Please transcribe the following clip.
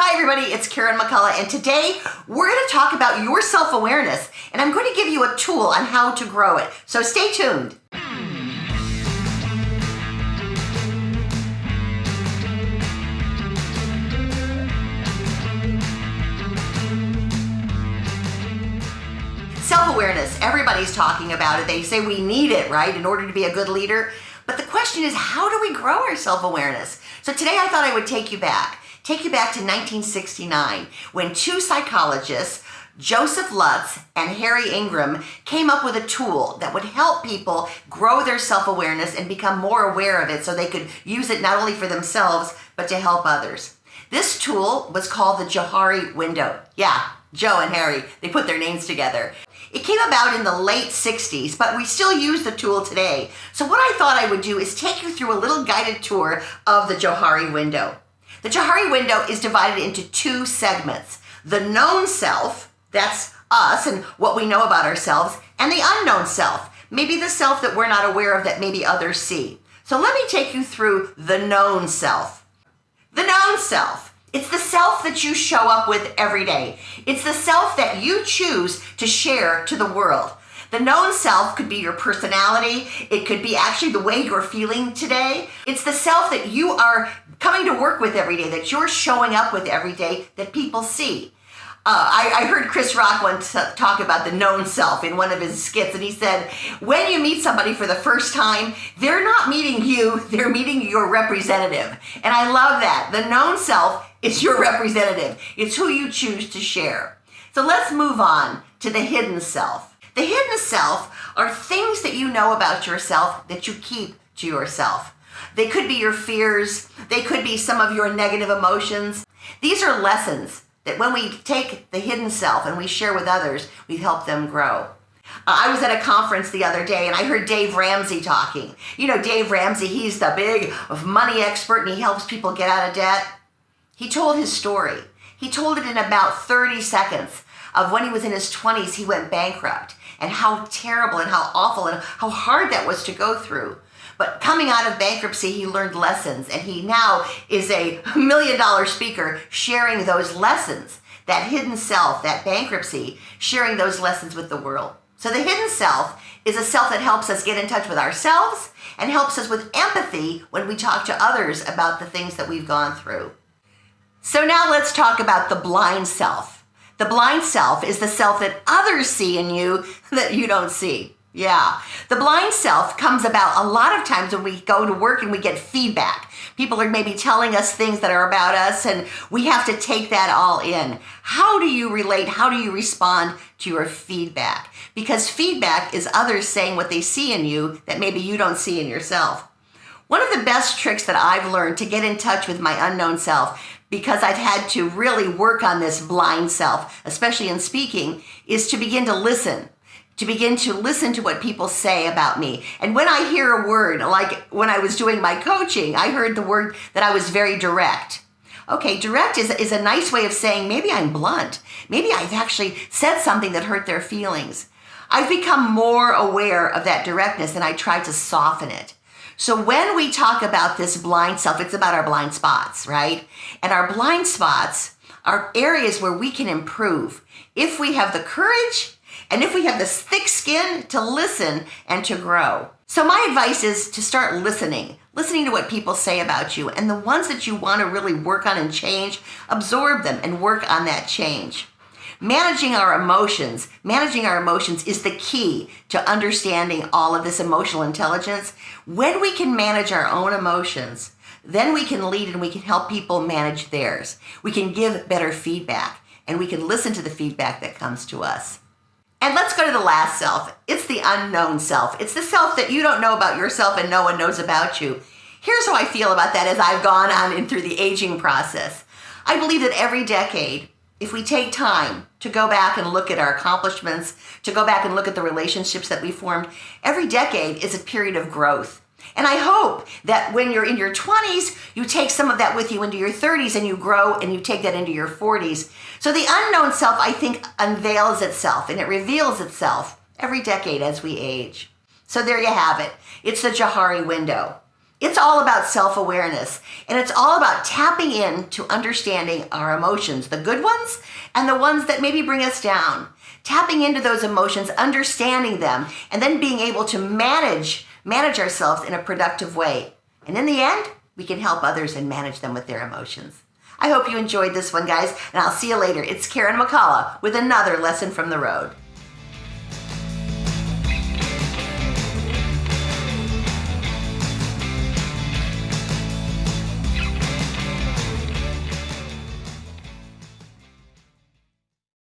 Hi, everybody, it's Karen McCullough, and today we're going to talk about your self awareness, and I'm going to give you a tool on how to grow it. So stay tuned. Self awareness, everybody's talking about it. They say we need it, right, in order to be a good leader. But the question is, how do we grow our self awareness? So today I thought I would take you back. Take you back to 1969 when two psychologists, Joseph Luft and Harry Ingham, came up with a tool that would help people grow their self awareness and become more aware of it so they could use it not only for themselves, but to help others. This tool was called the Johari window. Yeah, Joe and Harry, they put their names together. It came about in the late 60s, but we still use the tool today. So what I thought I would do is take you through a little guided tour of the Johari window. The Johari window is divided into two segments. The known self, that's us and what we know about ourselves, and the unknown self, maybe the self that we're not aware of that maybe others see. So let me take you through the known self. The known self it's the self that you show up with every day. It's the self that you choose to share to the world. The known self could be your personality. It could be actually the way you're feeling today. It's the self that you are coming to work with every day, that you're showing up with every day that people see. Uh, I, I, heard Chris Rock once talk about the known self in one of his skits, and he said, when you meet somebody for the first time, they're not meeting you, they're meeting your representative. And I love that. The known self is your representative, it's who you choose to share. So let's move on to the hidden self. The hidden self are things that you know about yourself that you keep to yourself. They could be your fears, they could be some of your negative emotions. These are lessons that when we take the hidden self and we share with others, we help them grow. Uh, I was at a conference the other day and I heard Dave Ramsey talking. You know, Dave Ramsey, he's the big money expert and he helps people get out of debt. He told his story. He told it in about 30 seconds of when he was in his 20s, he went bankrupt and how terrible and how awful and how hard that was to go through. But coming out of bankruptcy, he learned lessons and he now is a million dollar speaker sharing those lessons, that hidden self, that bankruptcy, sharing those lessons with the world. So the hidden self is a self that helps us get in touch with ourselves and helps us with empathy when we talk to others about the things that we've gone through. So now let's talk about the blind self. The blind self is the self that others see in you that you don't see. Yeah. The blind self comes about a lot of times when we go to work and we get feedback. People are maybe telling us things that are about us and we have to take that all in. How do you relate? How do you respond to your feedback? Because feedback is others saying what they see in you that maybe you don't see in yourself. One of the best tricks that I've learned to get in touch with my unknown self, because I've had to really work on this blind self, especially in speaking, is to begin to listen to begin to listen to what people say about me. And when I hear a word, like when I was doing my coaching, I heard the word that I was very direct. Okay, direct is, is a nice way of saying maybe I'm blunt. Maybe I've actually said something that hurt their feelings. I've become more aware of that directness and I try to soften it. So when we talk about this blind self, it's about our blind spots, right? And our blind spots are areas where we can improve if we have the courage and if we have this thick skin to listen and to grow. So my advice is to start listening, listening to what people say about you and the ones that you want to really work on and change, absorb them and work on that change. Managing our emotions, managing our emotions is the key to understanding all of this emotional intelligence. When we can manage our own emotions, then we can lead and we can help people manage theirs. We can give better feedback and we can listen to the feedback that comes to us. And let's go to the last self. It's the unknown self. It's the self that you don't know about yourself and no one knows about you. Here's how I feel about that as I've gone on and through the aging process. I believe that every decade, if we take time to go back and look at our accomplishments, to go back and look at the relationships that we formed, every decade is a period of growth. And I hope that when you're in your 20s, you take some of that with you into your 30s and you grow and you take that into your 40s. So the unknown self, I think, unveils itself and it reveals itself every decade as we age. So there you have it. It's the Johari window. It's all about self awareness and it's all about tapping in to understanding our emotions, the good ones and the ones that maybe bring us down. Tapping into those emotions, understanding them, and then being able to manage manage ourselves in a productive way. And in the end, we can help others and manage them with their emotions. I hope you enjoyed this one, guys, and I'll see you later. It's Karen McCullough with another lesson from the road.